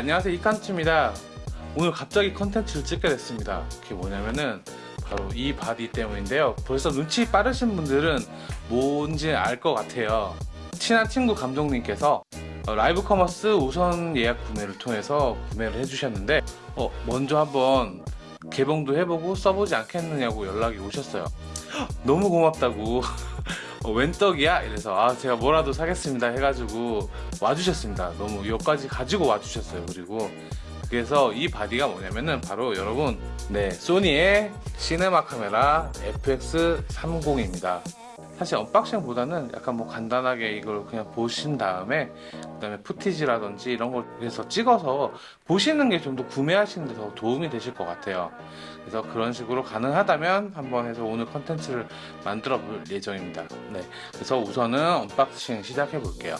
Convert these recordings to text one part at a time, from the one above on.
안녕하세요. 이칸츠입니다. 오늘 갑자기 컨텐츠를 찍게 됐습니다. 그게 뭐냐면은 바로 이 바디 때문인데요. 벌써 눈치 빠르신 분들은 뭔지 알 것 같아요. 친한 친구 감독님께서 어, live commerce 우선 예약 구매를 통해서 구매를 해주셨는데 어, 먼저 한번 개봉도 해보고 써보지 않겠느냐고 연락이 오셨어요. 너무 고맙다고 어, 웬 떡이야? 이래서 아 제가 뭐라도 사겠습니다 해가지고 와주셨습니다. 너무 여기까지 가지고 와주셨어요 그리고. 그래서 이 바디가 뭐냐면은 바로 여러분 네 소니의 시네마 카메라 FX30입니다 사실 unboxing보다는 약간 뭐 간단하게 이걸 그냥 보신 다음에 그 다음에 footage라든지 이런 걸 그래서 찍어서 보시는 게 좀 더 구매하시는 데 더 도움이 되실 것 같아요. 그래서 그런 식으로 가능하다면 한번 해서 오늘 컨텐츠를 만들어 볼 예정입니다. 네 그래서 우선은 언박싱 시작해 볼게요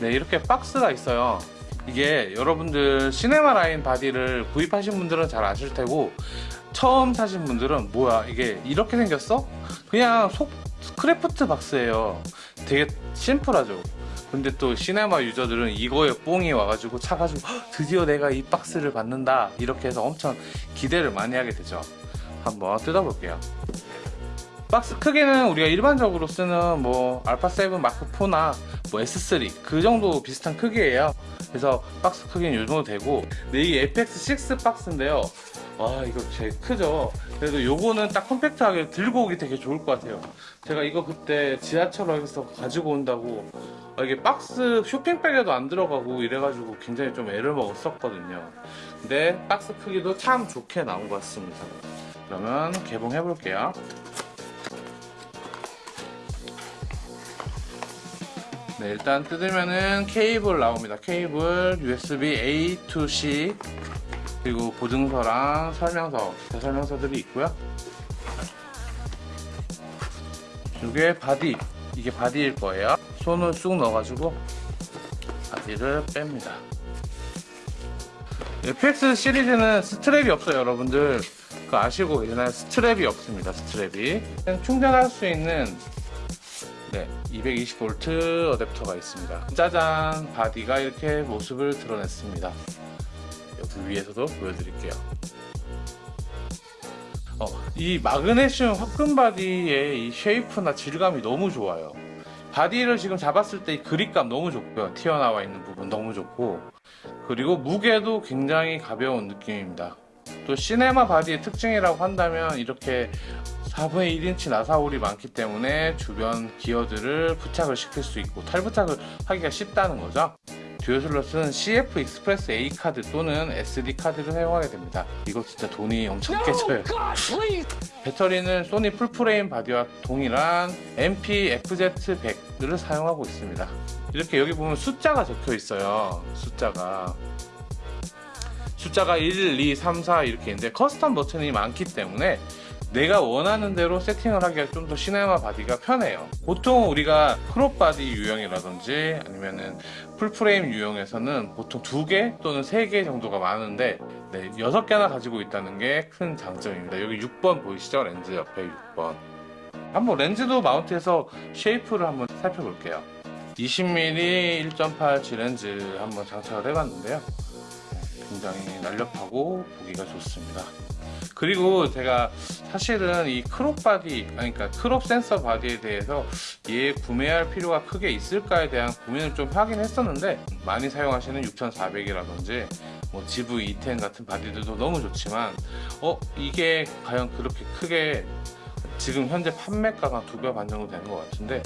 네 이렇게 박스가 있어요. 이게 여러분들 시네마 라인 바디를 구입하신 분들은 잘 아실 테고 처음 사신 분들은 뭐야 이게 이렇게 생겼어? 그냥 속 kraft 박스예요. 되게 심플하죠? 근데 또 시네마 user들은 이거에 뽕이 와가지고 차가지고 "헉, 드디어 내가 이 박스를 받는다. 이렇게 해서 엄청 기대를 많이 하게 되죠. 한번 뜯어볼게요. 박스 크기는 우리가 일반적으로 쓰는 뭐 알파7 마크4나 뭐 S3 그 정도 비슷한 크기예요. 그래서 박스 크기는 이 정도 되고 근데 이 FX6 박스인데요. 와 이거 제일 크죠? 그래도 요거는 딱 컴팩트하게 들고 오기 되게 좋을 것 같아요. 제가 이거 그때 지하철역에서 가지고 온다고 아, 이게 박스 쇼핑백에도 안 들어가고 이래가지고 굉장히 좀 애를 먹었었거든요. 근데 박스 크기도 참 좋게 나온 것 같습니다. 그러면 개봉해 볼게요 네 일단 뜯으면은 케이블 나옵니다. 케이블 USB A to C 그리고 보증서랑 설명서 기타 설명서들이 있고요. 이게 바디 이게 바디일 거예요. 손을 쑥 넣어가지고 바디를 뺍니다. FX 시리즈는 strap이 없어요 여러분들. 그 아시고 계시나요? strap이 없습니다 strap이. 충전할 수 있는 네, 220V 어댑터가 있습니다. 짜잔! 바디가 이렇게 모습을 드러냈습니다. 여기 위에서도 보여드릴게요. 어, 이 마그네슘 화끈 바디의 이 shape나 질감이 너무 좋아요. 바디를 지금 잡았을 때 이 그립감 너무 좋고요. 튀어나와 있는 부분 너무 좋고 그리고 무게도 굉장히 가벼운 느낌입니다. 또 시네마 바디의 특징이라고 한다면 이렇게 4분의 1인치 나사홀이 많기 때문에 주변 기어들을 부착을 시킬 수 있고 탈부착을 하기가 쉽다는 거죠. dual 슬롯은 CF express A 카드 또는 SD 카드를 사용하게 됩니다. 이거 진짜 돈이 엄청 깨져요. 배터리는 소니 full frame 바디와 동일한 NP-FZ100을 사용하고 있습니다. 이렇게 여기 보면 숫자가 적혀 있어요. 숫자가 숫자가 1, 2, 3, 4 이렇게 있는데 custom 버튼이 많기 때문에 내가 원하는 대로 세팅을 하기가 좀 더 시네마 바디가 편해요. 보통 우리가 crop 바디 유형이라든지 아니면은 full frame 유형에서는 보통 두 개 또는 세 개 정도가 많은데 네, 6개나 가지고 있다는 게 큰 장점입니다. 여기 6번 보이시죠? 렌즈 옆에 6번. 한번 렌즈도 mount해서 shape를 한번 살펴볼게요. 20mm 1.8G 렌즈 한번 장착을 해봤는데요 굉장히 날렵하고 보기가 좋습니다. 그리고 제가 사실은 이 crop 바디 그러니까 crop 센서 바디에 대해서 얘 구매할 필요가 크게 있을까에 대한 고민을 좀 하긴 했었는데 많이 사용하시는 6400이라든지 뭐 ZV-E10 같은 바디들도 너무 좋지만 어 이게 과연 그렇게 크게 지금 현재 판매가가 두 배 반 정도 되는 것 같은데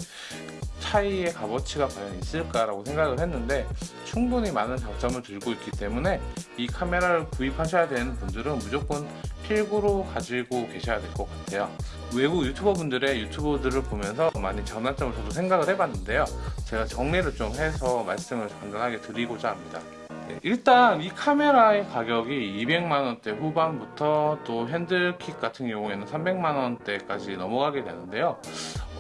차이의 값어치가 과연 있을까라고 생각을 했는데 충분히 많은 장점을 들고 있기 때문에 이 카메라를 구입하셔야 되는 분들은 무조건 필구로 가지고 계셔야 될 것 같아요. 외국 유튜버 분들의 유튜브들을 보면서 많이 장단점을 저도 생각을 해봤는데요. 제가 정리를 좀 해서 말씀을 간단하게 드리고자 합니다. 네, 일단 이 카메라의 가격이 200만원대 후반부터 또 핸들킥 같은 경우에는 300만원대까지 넘어가게 되는데요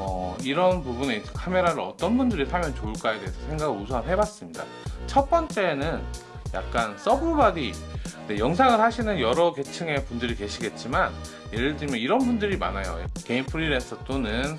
어, 이런 부분에 카메라를 어떤 분들이 사면 좋을까에 대해서 생각을 우선 해봤습니다. 첫 번째는 약간 sub바디. 네, 영상을 하시는 여러 계층의 분들이 계시겠지만 예를 들면 이런 분들이 많아요. 개인 프리랜서 또는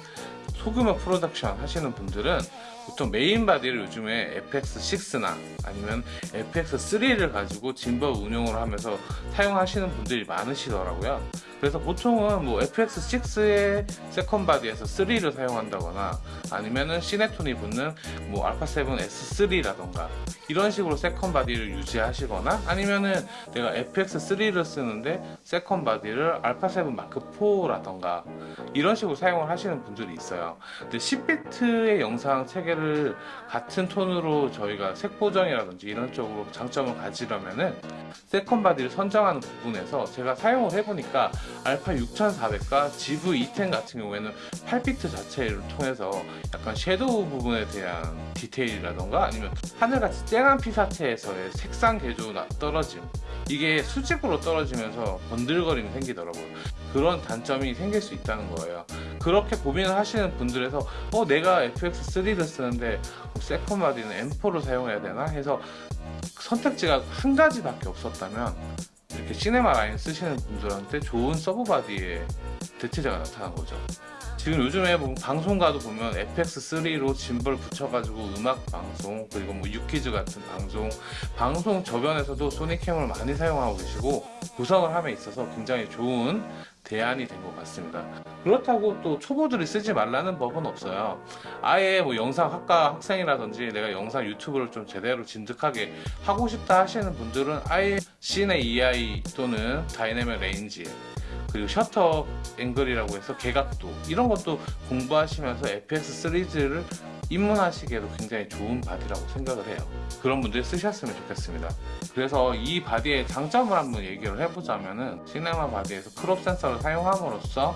소규모 프로덕션 하시는 분들은 보통 메인 바디를 요즘에 FX6나 아니면 FX3를 가지고 짐벌 운용을 하면서 사용하시는 분들이 많으시더라고요 그래서 보통은 뭐 FX6의 second 바디에서 3를 사용한다거나 아니면은 시네톤이 붙는 뭐 알파7 S3라던가 이런 식으로 second 바디를 유지하시거나 아니면은 내가 FX3를 쓰는데 second 바디를 알파7 마크 4라던가 이런 식으로 사용을 하시는 분들이 있어요. 근데 10비트의 영상 체계를 같은 톤으로 저희가 색 보정이라든지 이런 쪽으로 장점을 가지려면은 second 바디를 선정하는 부분에서 제가 사용을 해보니까 알파 6400과 ZV-E10 같은 경우에는 8비트 자체를 통해서 약간 shadow 부분에 대한 디테일이라던가 아니면 하늘같이 쨍한 피사체에서의 색상 계조나 떨어짐 이게 수직으로 떨어지면서 번들거림이 생기더라고요. 그런 단점이 생길 수 있다는 거예요. 그렇게 고민을 하시는 분들에서 어 내가 FX3를 쓰는데 second 바디는 M4를 사용해야 되나 해서 선택지가 한 가지밖에 없었다면 이렇게 시네마 라인 쓰시는 분들한테 좋은 서브 바디의 대체제가 나타난 거죠. 지금 요즘에 뭐 방송가도 보면 FX3로 짐벌 붙여가지고 음악 방송 그리고 뭐 유키즈 같은 방송 방송 저변에서도 소니캠을 많이 사용하고 계시고 구성을 함에 있어서 굉장히 좋은 대안이 된 것 같습니다. 그렇다고 또 초보들이 쓰지 말라는 법은 없어요. 아예 뭐 영상 학과 학생이라든지 내가 영상 유튜브를 좀 제대로 진득하게 하고 싶다 하시는 분들은 아예 Cine EI 또는 dynamic range 그리고 셔터 앵글이라고 해서 개각도 이런 것도 공부하시면서 FX 시리즈를 입문하시기에도 굉장히 좋은 바디라고 생각을 해요. 그런 분들이 쓰셨으면 좋겠습니다. 그래서 이 바디의 장점을 한번 얘기를 해보자면은 시네마 바디에서 crop 센서를 사용함으로써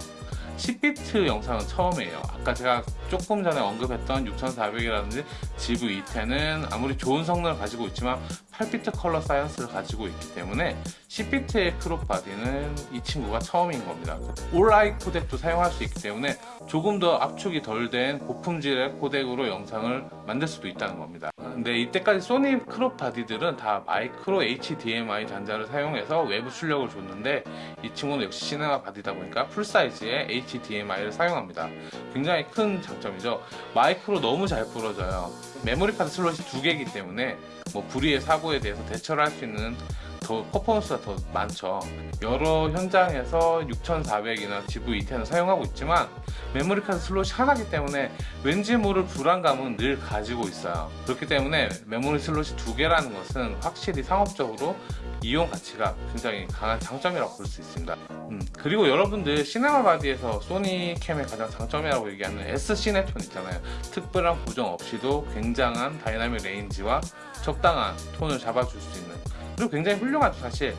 10비트 영상은 처음이에요. 아까 제가 조금 전에 언급했던 6400이라든지 ZV-E10은 아무리 좋은 성능을 가지고 있지만 8비트 color science를 가지고 있기 때문에 10비트의 crop 바디는 이 친구가 처음인 겁니다. All-I 코덱도 사용할 수 있기 때문에 조금 더 압축이 덜 된 고품질의 코덱으로 영상을 만들 수도 있다는 겁니다 근데 이때까지 소니 crop 바디들은 다 micro HDMI 단자를 사용해서 외부 출력을 줬는데 이 친구는 역시 시네마 바디다 보니까 full size의 HDMI를 사용합니다. 굉장히 큰 장점이죠. 마이크로 너무 잘 부러져요. 메모리 카드 슬롯이 두 개이기 때문에 뭐 불의의 사고에 대해서 대처를 할 수 있는 더 퍼포먼스가 더 많죠. 여러 현장에서 6400이나 ZV-E10을 사용하고 있지만 메모리 카드 슬롯이 하나기 때문에 왠지 모를 불안감은 늘 가지고 있어요. 그렇기 때문에 메모리 슬롯이 두 개라는 것은 확실히 상업적으로 이용 가치가 굉장히 강한 장점이라고 볼 수 있습니다. 음, 그리고 여러분들 시네마 바디에서 소니 캠의 가장 장점이라고 얘기하는 S-Cinetone 있잖아요. 특별한 보정 없이도 굉장한 dynamic range와 적당한 톤을 잡아줄 수 있는 그리고 굉장히 훌륭하죠 사실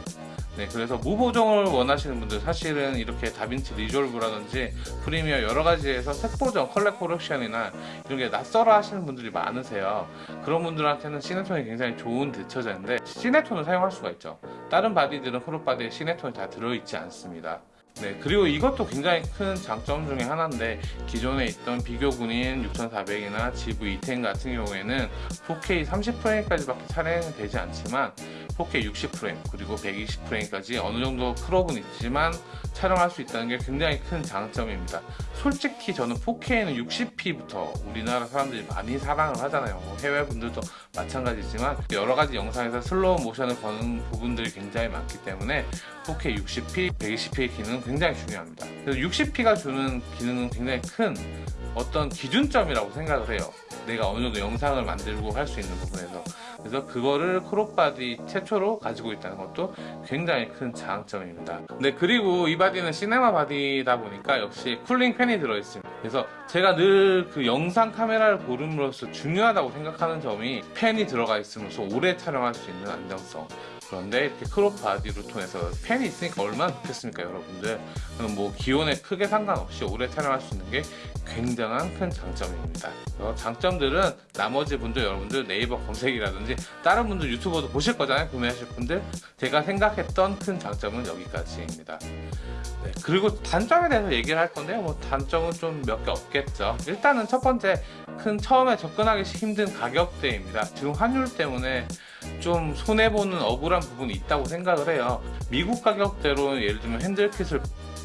네, 그래서 무보정을 원하시는 분들 사실은 이렇게 DaVinci Resolve라든지 Premiere 여러 가지에서 색보정, color correction이나 이런 게 낯설어 하시는 분들이 많으세요. 그런 분들한테는 Cinetone이 굉장히 좋은 대체제인데 Cinetone을 사용할 수가 있죠. 다른 바디들은 crop 바디에 Cinetone이 다 들어있지 않습니다. 네 그리고 이것도 굉장히 큰 장점 중에 하나인데 기존에 있던 비교군인 6400이나 ZV-E10 같은 경우에는 4K 30프레임까지 밖에 촬영이 되지 않지만 4K 60프레임 그리고 120프레임까지 어느 정도 crop은 있지만 촬영할 수 있다는 게 굉장히 큰 장점입니다 솔직히 저는 4K는 60p부터 우리나라 사람들이 많이 사랑을 하잖아요 뭐 해외 분들도 마찬가지지만 여러 가지 영상에서 슬로우 모션을 거는 부분들이 굉장히 많기 때문에 4K 60p, 120p의 기능은 굉장히 중요합니다 그래서 60p가 주는 기능은 굉장히 큰 어떤 기준점이라고 생각을 해요 내가 어느 정도 영상을 만들고 할 수 있는 부분에서 그래서 그거를 crop바디 최초로 가지고 있다는 것도 굉장히 큰 장점입니다. 네 그리고 이 바디는 시네마 바디다 보니까 역시 cooling 팬이 들어있습니다. 그래서 제가 늘 그 영상 카메라를 고름으로써 중요하다고 생각하는 점이 팬이 들어가 있으면서 오래 촬영할 수 있는 안정성 그런데 이렇게 crop 바디로 통해서 팬이 있으니까 얼마나 좋겠습니까 여러분들? 뭐 기온에 크게 상관없이 오래 촬영할 수 있는 게 굉장한 큰 장점입니다. 그래서 장점들은 나머지 분들 여러분들 네이버 검색이라든지 다른 분들 유튜버도 보실 거잖아요 구매하실 분들. 제가 생각했던 큰 장점은 여기까지입니다. 네, 그리고 단점에 대해서 얘기를 할 건데요. 뭐 단점은 좀 몇 개 없겠죠. 일단은 첫 번째 큰 처음에 접근하기 힘든 가격대입니다. 지금 환율 때문에 좀 손해보는 억울한 부분이 있다고 생각을 해요. 미국 가격대로 예를 들면 핸들킷을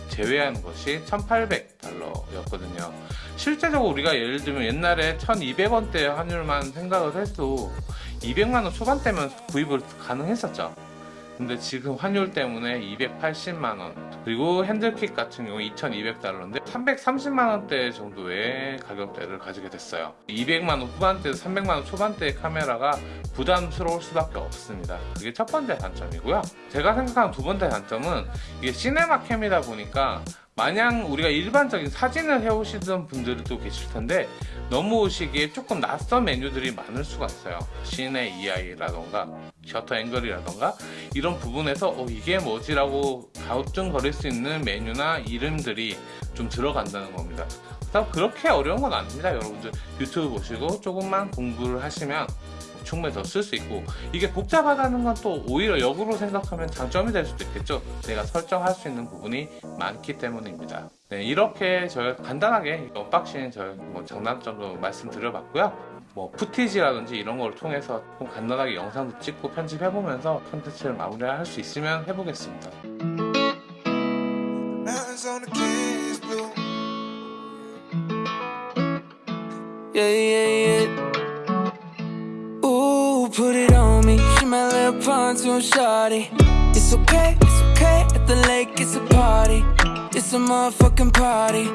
제외하는 것이 1800달러였거든요. 실제적으로 우리가 예를 들면 옛날에 1200원대 환율만 생각을 해도 200만원 초반대면 구입을 가능했었죠 근데 지금 환율 때문에 280만원 그리고 핸들킷 같은 경우 2200달러인데 330만원대 정도의 가격대를 가지게 됐어요. 200만원 후반대에서 300만원 초반대의 카메라가 부담스러울 수밖에 없습니다. 그게 첫 번째 단점이고요. 제가 생각하는 두 번째 단점은 이게 시네마 캠이다 보니까 마냥 우리가 일반적인 사진을 해오시던 분들도 계실 텐데 넘어오시기에 조금 낯선 메뉴들이 많을 수가 있어요. 시네 EI라던가 셔터 앵글이라던가 이런 부분에서 어, 이게 뭐지 라고 가우뚱거릴 수 있는 메뉴나 이름들이 좀 들어간다는 겁니다. 그렇게 어려운 건 아닙니다 여러분들. 유튜브 보시고 조금만 공부를 하시면 충분히 더쓸 수 있고 이게 복잡하다는 건 또 오히려 역으로 생각하면 장점이 될 수도 있겠죠. 내가 설정할 수 있는 부분이 많기 때문입니다. 네, 이렇게 저희 간단하게 unboxing 저희 뭐 장단점도 말씀드려봤고요. 뭐 footage라든지 이런 걸 통해서 좀 간단하게 영상도 찍고 편집해보면서 컨텐츠를 마무리할 수 있으면 해보겠습니다 pontoon shawty. It's okay, it's okay. At the lake, it's a party. It's a motherfucking party.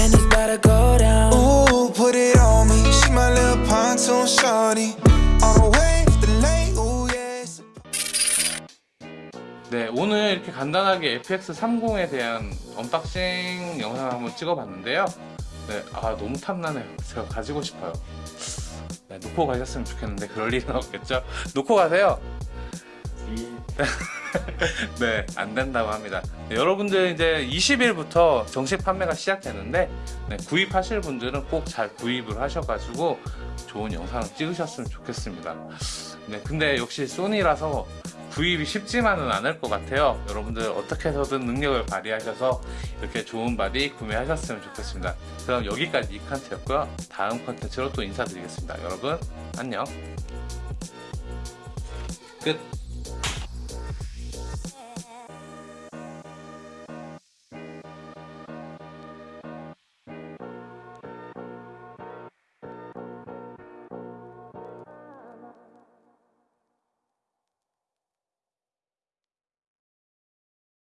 And it's about to go down. Ooh, put it on me. She my little pontoon shorty. On the way to the lake. Ooh, yeah. 네 오늘 이렇게 간단하게 FX30에 대한 언박싱 영상을 한번 찍어봤는데요 네, 아 너무 탐나네요 제가 가지고 싶어요 네, 놓고 가셨으면 좋겠는데 그럴 일은 없겠죠 놓고 가세요 네, 안 된다고 합니다. 네, 여러분들 이제 20일부터 정식 판매가 시작되는데 네, 구입하실 분들은 꼭 잘 구입을 하셔가지고 좋은 영상을 찍으셨으면 좋겠습니다. 네, 근데 역시 소니라서 구입이 쉽지만은 않을 것 같아요. 여러분들 어떻게 해서든 능력을 발휘하셔서 이렇게 좋은 바디 구매하셨으면 좋겠습니다. 그럼 여기까지 이 컨텐츠였고요. 다음 컨텐츠로 또 인사드리겠습니다. 여러분 안녕. 끝.